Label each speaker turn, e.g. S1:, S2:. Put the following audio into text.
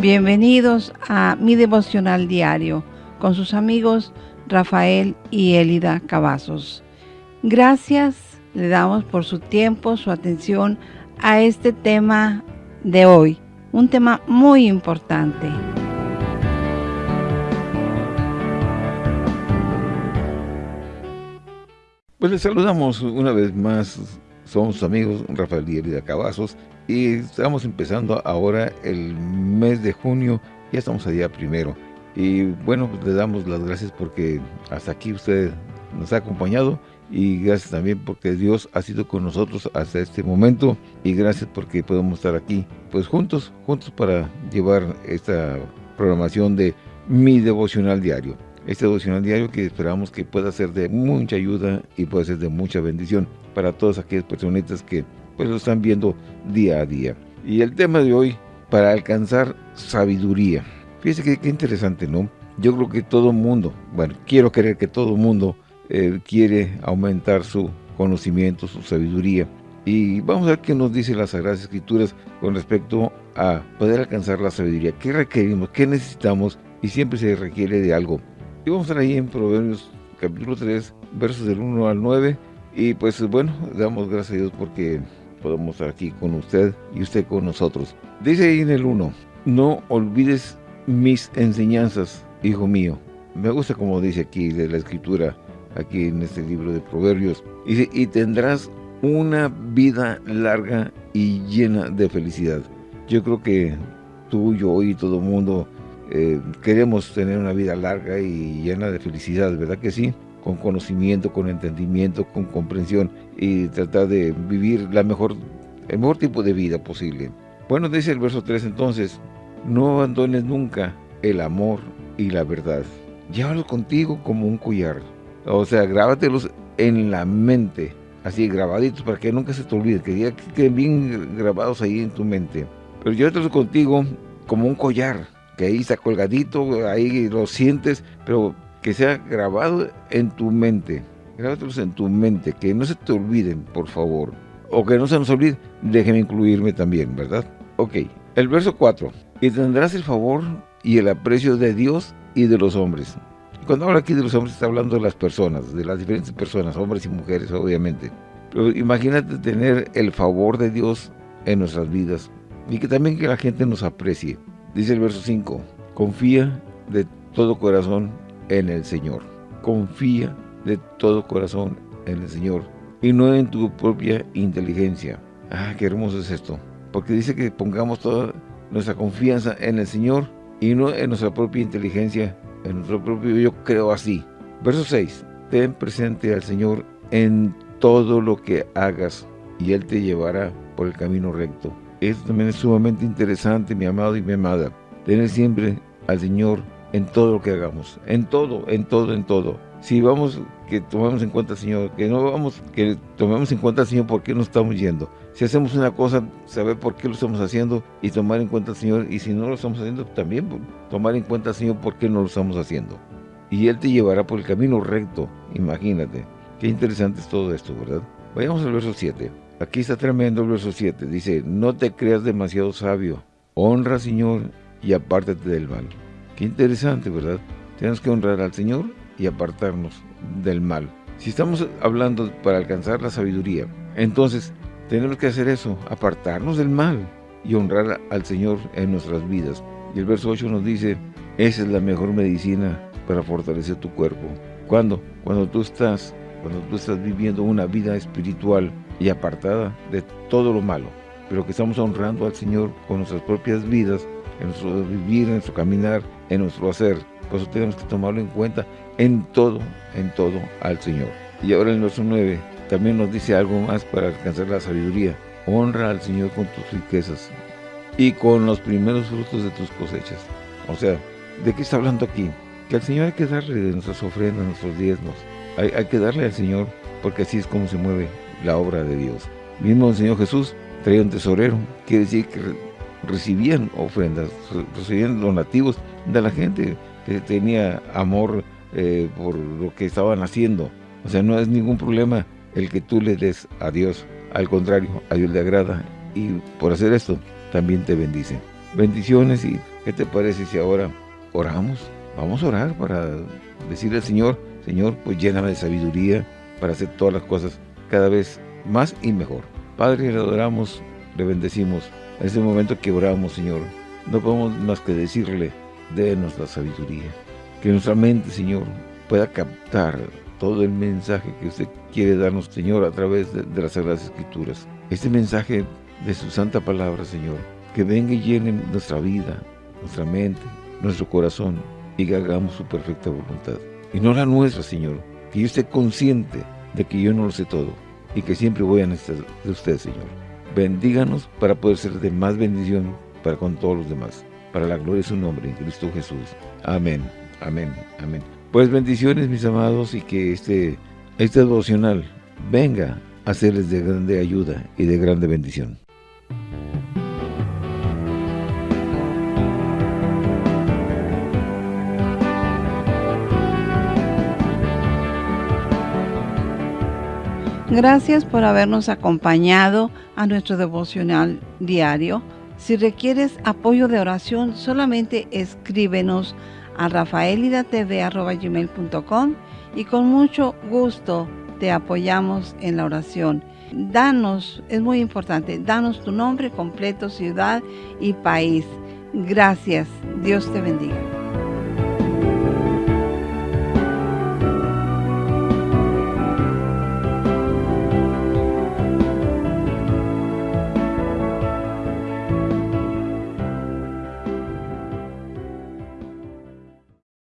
S1: Bienvenidos a mi devocional diario con sus amigos Rafael y Elida Cavazos. Gracias le damos por su tiempo, su atención a este tema de hoy, un tema muy importante.
S2: Pues les saludamos una vez más, somos amigos Rafael y Elida Cavazos y estamos empezando ahora el mes de junio, ya estamos a día primero. Y bueno, pues le damos las gracias porque hasta aquí usted nos ha acompañado y gracias también porque Dios ha sido con nosotros hasta este momento y gracias porque podemos estar aquí pues juntos, juntos para llevar esta programación de mi devocional diario. Este devocional diario que esperamos que pueda ser de mucha ayuda y pueda ser de mucha bendición para todas aquellas personitas que pues lo están viendo día a día. Y el tema de hoy, para alcanzar sabiduría. Fíjese que, qué interesante, ¿no? Yo creo que todo mundo, bueno, quiero creer que todo mundo eh, quiere aumentar su conocimiento, su sabiduría. Y vamos a ver qué nos dice las Sagradas Escrituras con respecto a poder alcanzar la sabiduría. ¿Qué requerimos? ¿Qué necesitamos? Y siempre se requiere de algo. Y vamos a estar ahí en Proverbios capítulo 3, versos del 1 al 9. Y pues bueno, damos gracias a Dios porque podemos estar aquí con usted y usted con nosotros. Dice ahí en el 1, no olvides mis enseñanzas, hijo mío. Me gusta como dice aquí de la escritura, aquí en este libro de Proverbios. Dice, y tendrás una vida larga y llena de felicidad. Yo creo que tú, yo y todo el mundo eh, queremos tener una vida larga y llena de felicidad, ¿verdad que sí? Con conocimiento, con entendimiento, con comprensión y tratar de vivir la mejor, el mejor tipo de vida posible. Bueno, dice el verso 3 entonces, no abandones nunca el amor y la verdad. Llévalos contigo como un collar o sea, grábatelos en la mente, así grabaditos, para que nunca se te olvide, que queden bien grabados ahí en tu mente. Pero llévatelos contigo como un collar, que ahí está colgadito, ahí lo sientes, pero que sea grabado en tu mente. Grábatelos en tu mente, que no se te olviden, por favor. O que no se nos olvide, déjeme incluirme también, ¿verdad? Ok, el verso 4. Y tendrás el favor y el aprecio de Dios y de los hombres. Cuando habla aquí de los hombres, está hablando de las personas, de las diferentes personas, hombres y mujeres, obviamente. Pero imagínate tener el favor de Dios en nuestras vidas y que también que la gente nos aprecie. Dice el verso 5, confía de todo corazón en el Señor. Confía de todo corazón en el Señor y no en tu propia inteligencia. Ah, qué hermoso es esto. Porque dice que pongamos toda nuestra confianza en el Señor y no en nuestra propia inteligencia en nuestro propio yo creo así. Verso 6. Ten presente al Señor en todo lo que hagas y Él te llevará por el camino recto. Esto también es sumamente interesante, mi amado y mi amada. Tener siempre al Señor en todo lo que hagamos. En todo, en todo, en todo. Si vamos, que tomemos en cuenta Señor, que no vamos, que tomemos en cuenta Señor por qué nos estamos yendo. Si hacemos una cosa, saber por qué lo estamos haciendo y tomar en cuenta Señor. Y si no lo estamos haciendo, también tomar en cuenta Señor por qué no lo estamos haciendo. Y Él te llevará por el camino recto, imagínate. Qué interesante es todo esto, ¿verdad? Vayamos al verso 7. Aquí está tremendo el verso 7. Dice, no te creas demasiado sabio. Honra, Señor, y apártate del mal. Qué interesante, ¿verdad? Tenemos que honrar al Señor y apartarnos del mal. Si estamos hablando para alcanzar la sabiduría, entonces tenemos que hacer eso, apartarnos del mal y honrar al Señor en nuestras vidas. Y el verso 8 nos dice, esa es la mejor medicina para fortalecer tu cuerpo. ¿Cuándo? Cuando tú estás, cuando tú estás viviendo una vida espiritual y apartada de todo lo malo, pero que estamos honrando al Señor con nuestras propias vidas, en nuestro vivir, en nuestro caminar, en nuestro hacer. Por eso tenemos que tomarlo en cuenta en todo, en todo al Señor. Y ahora el verso 9 también nos dice algo más para alcanzar la sabiduría. Honra al Señor con tus riquezas y con los primeros frutos de tus cosechas. O sea, ¿de qué está hablando aquí? Que al Señor hay que darle de nuestras ofrendas, nuestros diezmos. Hay, hay que darle al Señor porque así es como se mueve la obra de Dios. Mismo el Señor Jesús traía un tesorero, quiere decir que recibían ofrendas, recibían donativos de la gente que tenía amor eh, por lo que estaban haciendo. O sea, no es ningún problema el que tú le des a Dios. Al contrario, a Dios le agrada y por hacer esto también te bendice. Bendiciones y ¿Qué te parece si ahora oramos? Vamos a orar para decirle al Señor, Señor, pues lléname de sabiduría para hacer todas las cosas cada vez más y mejor. Padre, le adoramos, le bendecimos. En este momento que oramos, Señor, no podemos más que decirle, denos la sabiduría. Que nuestra mente, Señor, pueda captar todo el mensaje que usted quiere darnos, Señor, a través de, las Sagradas Escrituras. Este mensaje de su santa palabra, Señor, que venga y llene nuestra vida, nuestra mente, nuestro corazón, y que hagamos su perfecta voluntad. Y no la nuestra, Señor, que yo esté consciente de que yo no lo sé todo, y que siempre voy a necesitar de usted, Señor. Bendíganos para poder ser de más bendición para con todos los demás. Para la gloria de su nombre, en Cristo Jesús. Amén, amén, amén. Pues bendiciones, mis amados, y que este, este devocional venga a serles de grande ayuda y de grande bendición.
S1: Gracias por habernos acompañado a nuestro devocional diario. Si requieres apoyo de oración, solamente escríbenos a rafaelidatv.com y con mucho gusto te apoyamos en la oración. Danos, es muy importante, danos tu nombre completo, ciudad y país. Gracias. Dios te bendiga.